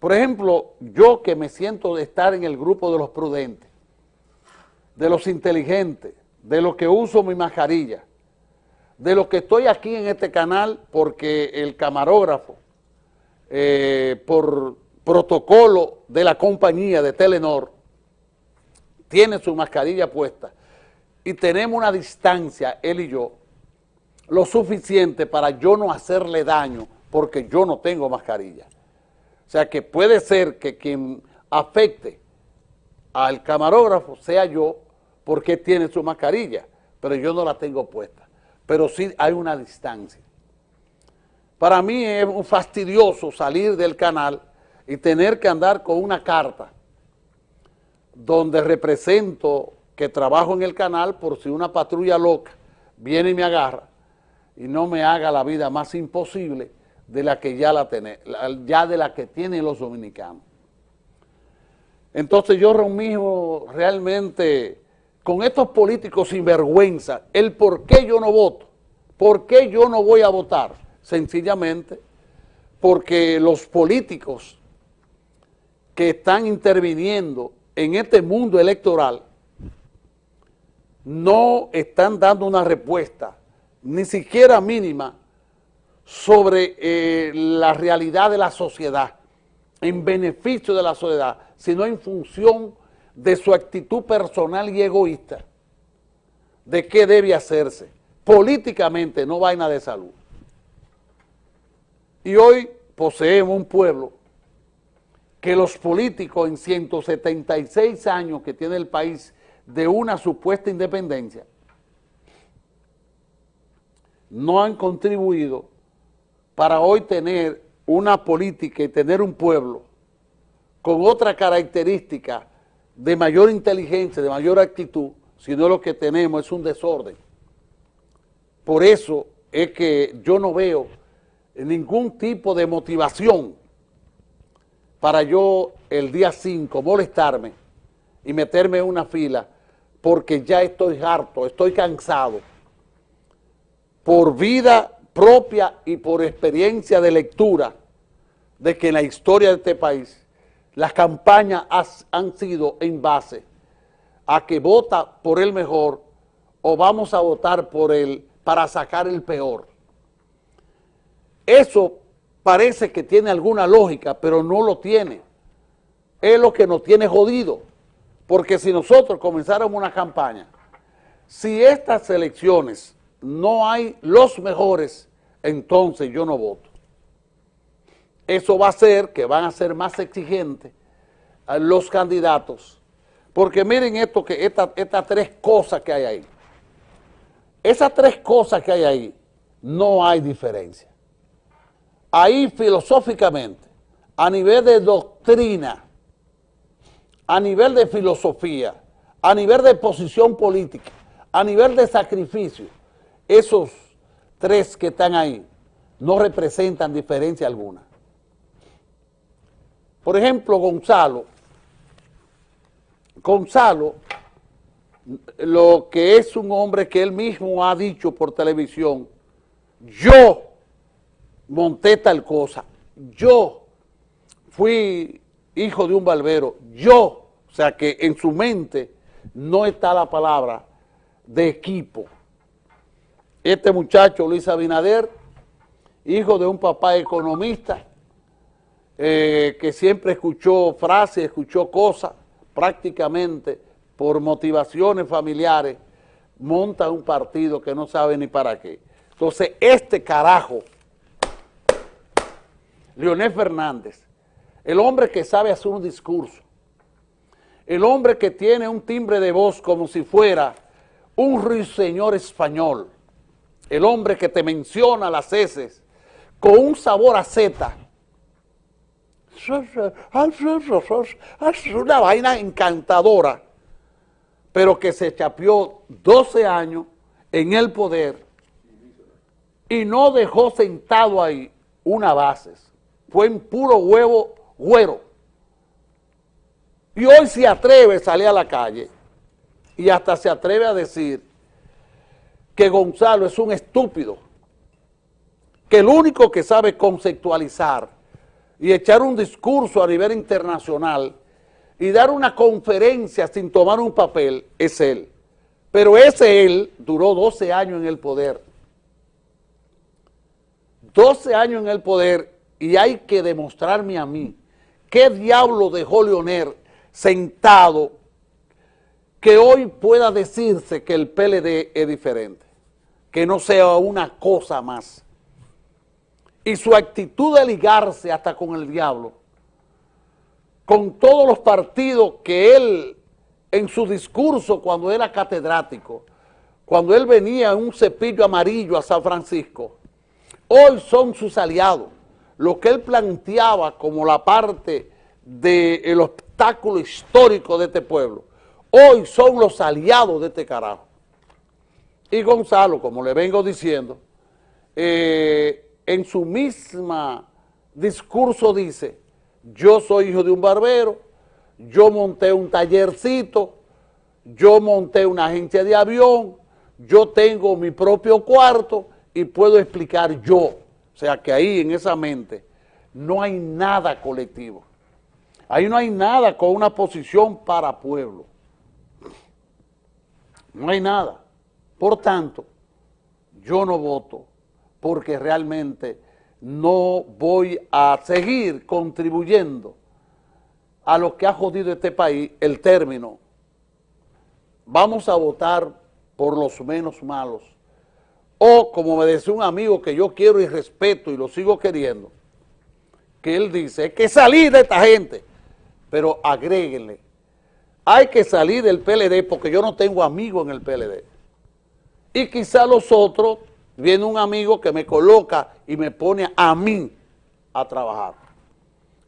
Por ejemplo, yo que me siento de estar en el grupo de los prudentes, de los inteligentes, de los que uso mi mascarilla, de los que estoy aquí en este canal porque el camarógrafo, eh, por protocolo de la compañía de Telenor, tiene su mascarilla puesta y tenemos una distancia, él y yo, lo suficiente para yo no hacerle daño porque yo no tengo mascarilla. O sea que puede ser que quien afecte al camarógrafo sea yo porque tiene su mascarilla, pero yo no la tengo puesta. Pero sí hay una distancia. Para mí es fastidioso salir del canal y tener que andar con una carta donde represento que trabajo en el canal por si una patrulla loca viene y me agarra y no me haga la vida más imposible de la que ya la tiene, ya de la que tienen los dominicanos. Entonces yo mismo realmente con estos políticos sin vergüenza, el por qué yo no voto, por qué yo no voy a votar, sencillamente porque los políticos que están interviniendo en este mundo electoral no están dando una respuesta, ni siquiera mínima, sobre eh, la realidad de la sociedad, en beneficio de la sociedad, sino en función de su actitud personal y egoísta, de qué debe hacerse, políticamente, no vaina de salud. Y hoy poseemos un pueblo que los políticos en 176 años que tiene el país de una supuesta independencia, no han contribuido para hoy tener una política y tener un pueblo con otra característica de mayor inteligencia, de mayor actitud, sino lo que tenemos es un desorden. Por eso es que yo no veo ningún tipo de motivación para yo el día 5 molestarme y meterme en una fila porque ya estoy harto, estoy cansado por vida propia y por experiencia de lectura de que en la historia de este país las campañas han sido en base a que vota por el mejor o vamos a votar por él para sacar el peor. Eso parece que tiene alguna lógica, pero no lo tiene. Es lo que nos tiene jodido. Porque si nosotros comenzáramos una campaña, si estas elecciones no hay los mejores entonces yo no voto. Eso va a hacer que van a ser más exigentes los candidatos, porque miren esto que estas tres cosas que hay ahí. Esas tres cosas que hay ahí, no hay diferencia. Ahí filosóficamente, a nivel de doctrina, a nivel de filosofía, a nivel de posición política, a nivel de sacrificio, esos tres que están ahí no representan diferencia alguna. Por ejemplo, Gonzalo, Gonzalo, lo que es un hombre que él mismo ha dicho por televisión, yo monté tal cosa, yo fui hijo de un barbero, yo, o sea que en su mente no está la palabra de equipo, este muchacho, Luis Abinader, hijo de un papá economista, eh, que siempre escuchó frases, escuchó cosas, prácticamente por motivaciones familiares, monta un partido que no sabe ni para qué. Entonces, este carajo, Leonel Fernández, el hombre que sabe hacer un discurso, el hombre que tiene un timbre de voz como si fuera un ruiseñor español, el hombre que te menciona las heces, con un sabor a zeta. Es una vaina encantadora, pero que se chapeó 12 años en el poder y no dejó sentado ahí una base. Fue en puro huevo güero. Y hoy se atreve a salir a la calle y hasta se atreve a decir que Gonzalo es un estúpido, que el único que sabe conceptualizar y echar un discurso a nivel internacional y dar una conferencia sin tomar un papel, es él. Pero ese él duró 12 años en el poder. 12 años en el poder y hay que demostrarme a mí qué diablo dejó Leonel sentado que hoy pueda decirse que el PLD es diferente, que no sea una cosa más. Y su actitud de ligarse hasta con el diablo, con todos los partidos que él, en su discurso cuando era catedrático, cuando él venía en un cepillo amarillo a San Francisco, hoy son sus aliados. Lo que él planteaba como la parte del obstáculo histórico de este pueblo, hoy son los aliados de este carajo. Y Gonzalo, como le vengo diciendo, eh, en su misma discurso dice, yo soy hijo de un barbero, yo monté un tallercito, yo monté una agencia de avión, yo tengo mi propio cuarto y puedo explicar yo. O sea que ahí en esa mente no hay nada colectivo. Ahí no hay nada con una posición para pueblo. No hay nada. Por tanto, yo no voto porque realmente no voy a seguir contribuyendo a lo que ha jodido este país el término. Vamos a votar por los menos malos. O, como me decía un amigo que yo quiero y respeto y lo sigo queriendo, que él dice, es que salir de esta gente, pero agréguenle hay que salir del PLD porque yo no tengo amigos en el PLD. Y quizá los otros, viene un amigo que me coloca y me pone a mí a trabajar.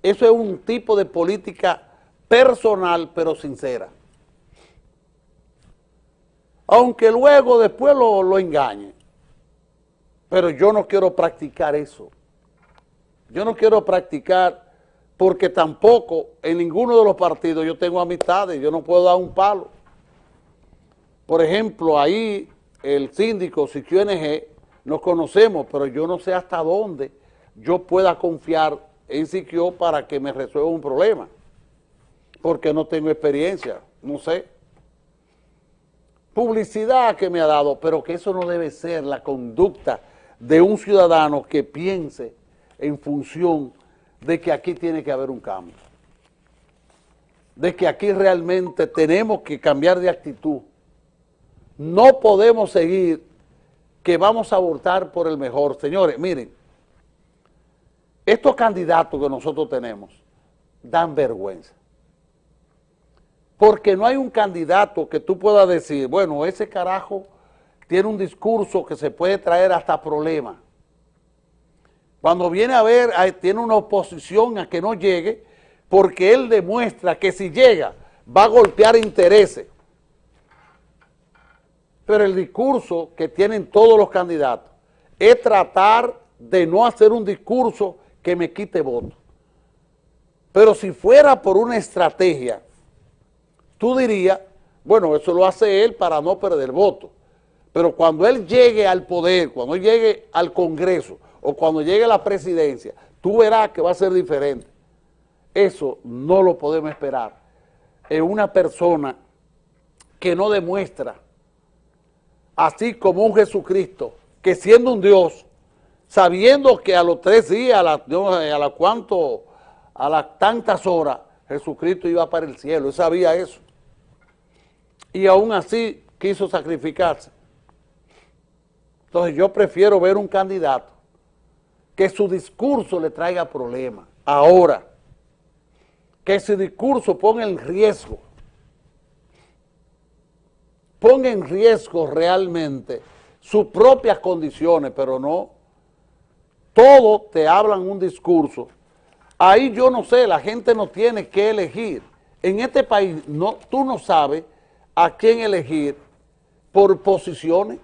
Eso es un tipo de política personal pero sincera. Aunque luego después lo, lo engañe. Pero yo no quiero practicar eso. Yo no quiero practicar porque tampoco en ninguno de los partidos yo tengo amistades, yo no puedo dar un palo. Por ejemplo, ahí el síndico Siquio NG, nos conocemos, pero yo no sé hasta dónde yo pueda confiar en Siquio para que me resuelva un problema, porque no tengo experiencia, no sé. Publicidad que me ha dado, pero que eso no debe ser la conducta de un ciudadano que piense en función de que aquí tiene que haber un cambio, de que aquí realmente tenemos que cambiar de actitud. No podemos seguir que vamos a votar por el mejor. Señores, miren, estos candidatos que nosotros tenemos dan vergüenza. Porque no hay un candidato que tú puedas decir, bueno, ese carajo tiene un discurso que se puede traer hasta problemas cuando viene a ver, tiene una oposición a que no llegue, porque él demuestra que si llega va a golpear intereses. Pero el discurso que tienen todos los candidatos es tratar de no hacer un discurso que me quite votos. Pero si fuera por una estrategia, tú dirías, bueno, eso lo hace él para no perder votos. Pero cuando él llegue al poder, cuando llegue al Congreso, o cuando llegue la presidencia, tú verás que va a ser diferente. Eso no lo podemos esperar en una persona que no demuestra, así como un Jesucristo, que siendo un Dios, sabiendo que a los tres días, a las a la cuanto, a las tantas horas, Jesucristo iba para el cielo, él sabía eso. Y aún así quiso sacrificarse. Entonces yo prefiero ver un candidato que su discurso le traiga problemas. Ahora, que su discurso ponga en riesgo, ponga en riesgo realmente sus propias condiciones, pero no, todo te hablan un discurso. Ahí yo no sé, la gente no tiene que elegir. En este país no, tú no sabes a quién elegir por posiciones.